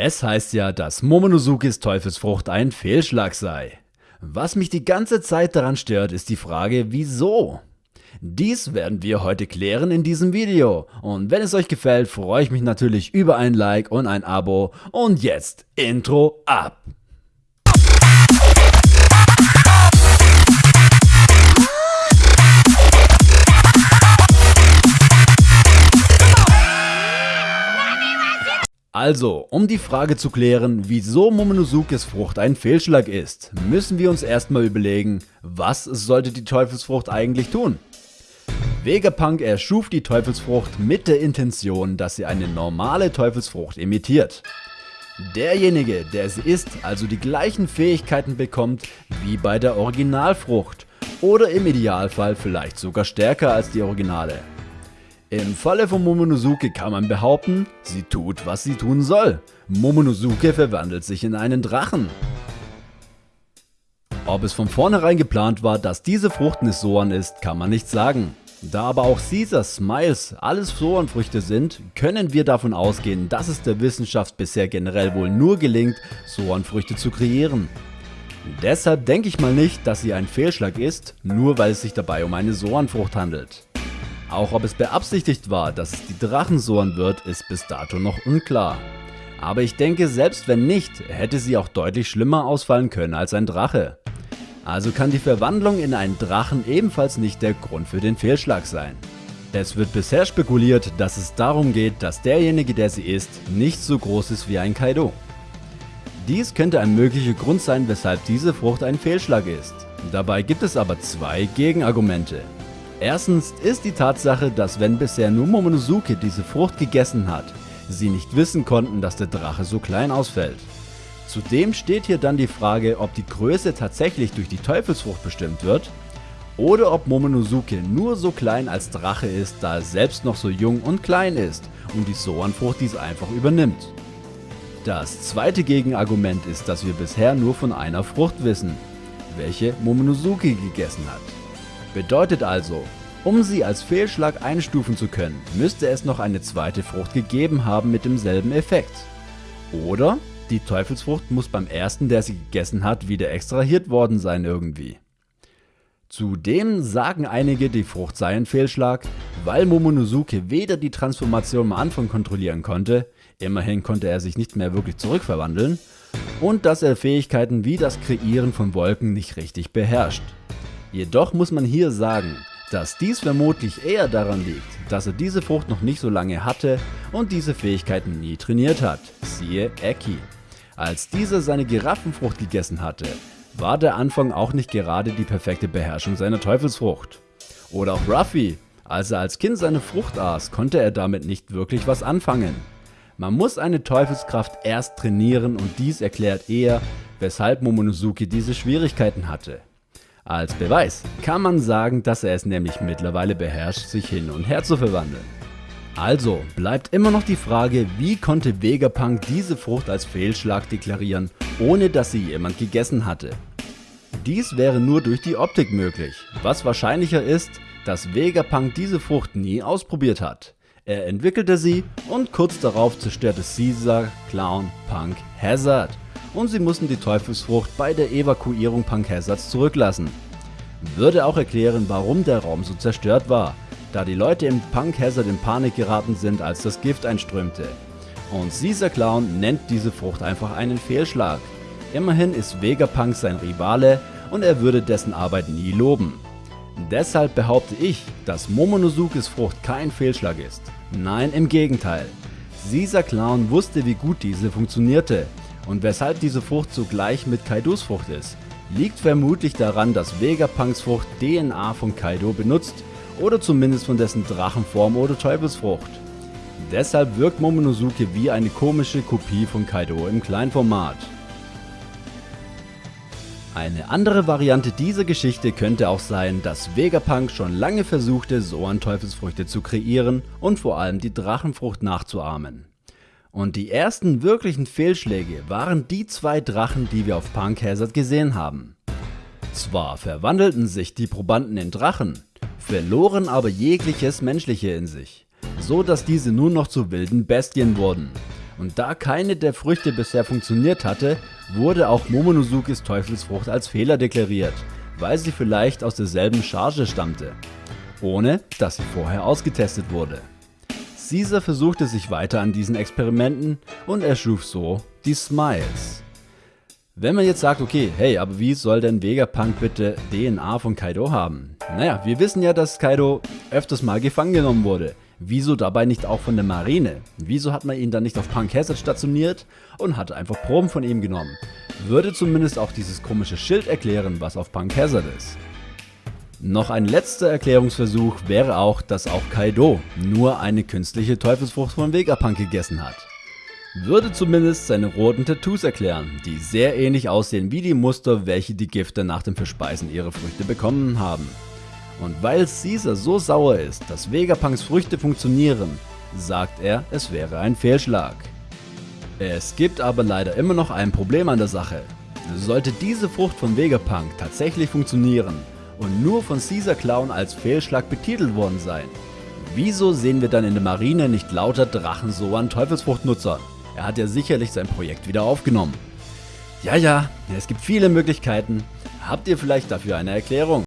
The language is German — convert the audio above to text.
Es heißt ja, dass Momonozukis Teufelsfrucht ein Fehlschlag sei. Was mich die ganze Zeit daran stört, ist die Frage, wieso? Dies werden wir heute klären in diesem Video. Und wenn es euch gefällt, freue ich mich natürlich über ein Like und ein Abo. Und jetzt Intro ab! Also, um die Frage zu klären, wieso Momonozukes Frucht ein Fehlschlag ist, müssen wir uns erstmal überlegen, was sollte die Teufelsfrucht eigentlich tun? Vegapunk erschuf die Teufelsfrucht mit der Intention, dass sie eine normale Teufelsfrucht imitiert. Derjenige, der sie isst, also die gleichen Fähigkeiten bekommt wie bei der Originalfrucht oder im Idealfall vielleicht sogar stärker als die Originale. Im Falle von Momonosuke kann man behaupten, sie tut, was sie tun soll. Momonosuke verwandelt sich in einen Drachen. Ob es von vornherein geplant war, dass diese Frucht Nissoan ist, kann man nicht sagen. Da aber auch Caesar Smiles alles Soan-Früchte sind, können wir davon ausgehen, dass es der Wissenschaft bisher generell wohl nur gelingt, Soan-Früchte zu kreieren. Deshalb denke ich mal nicht, dass sie ein Fehlschlag ist, nur weil es sich dabei um eine Soan-Frucht handelt. Auch ob es beabsichtigt war, dass es die Drachensohren wird, ist bis dato noch unklar. Aber ich denke, selbst wenn nicht, hätte sie auch deutlich schlimmer ausfallen können als ein Drache. Also kann die Verwandlung in einen Drachen ebenfalls nicht der Grund für den Fehlschlag sein. Es wird bisher spekuliert, dass es darum geht, dass derjenige, der sie ist, nicht so groß ist wie ein Kaido. Dies könnte ein möglicher Grund sein, weshalb diese Frucht ein Fehlschlag ist. Dabei gibt es aber zwei Gegenargumente. Erstens ist die Tatsache, dass wenn bisher nur Momonosuke diese Frucht gegessen hat, sie nicht wissen konnten, dass der Drache so klein ausfällt. Zudem steht hier dann die Frage, ob die Größe tatsächlich durch die Teufelsfrucht bestimmt wird oder ob Momonosuke nur so klein als Drache ist, da er selbst noch so jung und klein ist und die Soan-Frucht dies einfach übernimmt. Das zweite Gegenargument ist, dass wir bisher nur von einer Frucht wissen, welche Momonosuke gegessen hat. Bedeutet also, um sie als Fehlschlag einstufen zu können, müsste es noch eine zweite Frucht gegeben haben mit demselben Effekt. Oder die Teufelsfrucht muss beim ersten, der sie gegessen hat, wieder extrahiert worden sein irgendwie. Zudem sagen einige, die Frucht sei ein Fehlschlag, weil Momonosuke weder die Transformation am Anfang kontrollieren konnte, immerhin konnte er sich nicht mehr wirklich zurückverwandeln, und dass er Fähigkeiten wie das Kreieren von Wolken nicht richtig beherrscht. Jedoch muss man hier sagen, dass dies vermutlich eher daran liegt, dass er diese Frucht noch nicht so lange hatte und diese Fähigkeiten nie trainiert hat, siehe Eki. Als dieser seine Giraffenfrucht gegessen hatte, war der Anfang auch nicht gerade die perfekte Beherrschung seiner Teufelsfrucht. Oder auch Ruffy, als er als Kind seine Frucht aß, konnte er damit nicht wirklich was anfangen. Man muss eine Teufelskraft erst trainieren und dies erklärt eher, weshalb Momonosuke diese Schwierigkeiten hatte. Als Beweis kann man sagen, dass er es nämlich mittlerweile beherrscht, sich hin und her zu verwandeln. Also bleibt immer noch die Frage, wie konnte Vegapunk diese Frucht als Fehlschlag deklarieren, ohne dass sie jemand gegessen hatte. Dies wäre nur durch die Optik möglich, was wahrscheinlicher ist, dass Vegapunk diese Frucht nie ausprobiert hat. Er entwickelte sie und kurz darauf zerstörte Caesar, Clown, Punk, Hazard und sie mussten die Teufelsfrucht bei der Evakuierung Hazards zurücklassen. Würde auch erklären, warum der Raum so zerstört war, da die Leute im Punk Hazard in Panik geraten sind, als das Gift einströmte. Und Caesar Clown nennt diese Frucht einfach einen Fehlschlag. Immerhin ist Vegapunk sein Rivale und er würde dessen Arbeit nie loben. Deshalb behaupte ich, dass Momonozukes Frucht kein Fehlschlag ist. Nein, im Gegenteil. Caesar Clown wusste wie gut diese funktionierte und weshalb diese Frucht zugleich mit Kaidos Frucht ist, liegt vermutlich daran, dass Vegapunks Frucht DNA von Kaido benutzt oder zumindest von dessen Drachenform oder Teufelsfrucht. Deshalb wirkt Momonosuke wie eine komische Kopie von Kaido im Kleinformat. Eine andere Variante dieser Geschichte könnte auch sein, dass Vegapunk schon lange versuchte, Zoan-Teufelsfrüchte zu kreieren und vor allem die Drachenfrucht nachzuahmen. Und die ersten wirklichen Fehlschläge waren die zwei Drachen, die wir auf Punk Hazard gesehen haben. Zwar verwandelten sich die Probanden in Drachen, verloren aber jegliches Menschliche in sich, so dass diese nur noch zu wilden Bestien wurden. Und da keine der Früchte bisher funktioniert hatte, wurde auch Momonozukis Teufelsfrucht als Fehler deklariert, weil sie vielleicht aus derselben Charge stammte, ohne dass sie vorher ausgetestet wurde. Caesar versuchte sich weiter an diesen Experimenten und erschuf so die Smiles. Wenn man jetzt sagt, okay, hey, aber wie soll denn Vegapunk bitte DNA von Kaido haben? Naja, wir wissen ja, dass Kaido öfters mal gefangen genommen wurde. Wieso dabei nicht auch von der Marine? Wieso hat man ihn dann nicht auf Punk Hazard stationiert und hat einfach Proben von ihm genommen? Würde zumindest auch dieses komische Schild erklären, was auf Punk Hazard ist. Noch ein letzter Erklärungsversuch wäre auch, dass auch Kaido nur eine künstliche Teufelsfrucht von Vegapunk gegessen hat würde zumindest seine roten Tattoos erklären, die sehr ähnlich aussehen wie die Muster, welche die Gifte nach dem Verspeisen ihrer Früchte bekommen haben. Und weil Caesar so sauer ist, dass Vegapunks Früchte funktionieren, sagt er, es wäre ein Fehlschlag. Es gibt aber leider immer noch ein Problem an der Sache. Sollte diese Frucht von Vegapunk tatsächlich funktionieren und nur von Caesar Clown als Fehlschlag betitelt worden sein, wieso sehen wir dann in der Marine nicht lauter Drachensoan Teufelsfruchtnutzer? Er hat ja sicherlich sein Projekt wieder aufgenommen. Ja, ja, es gibt viele Möglichkeiten. Habt ihr vielleicht dafür eine Erklärung?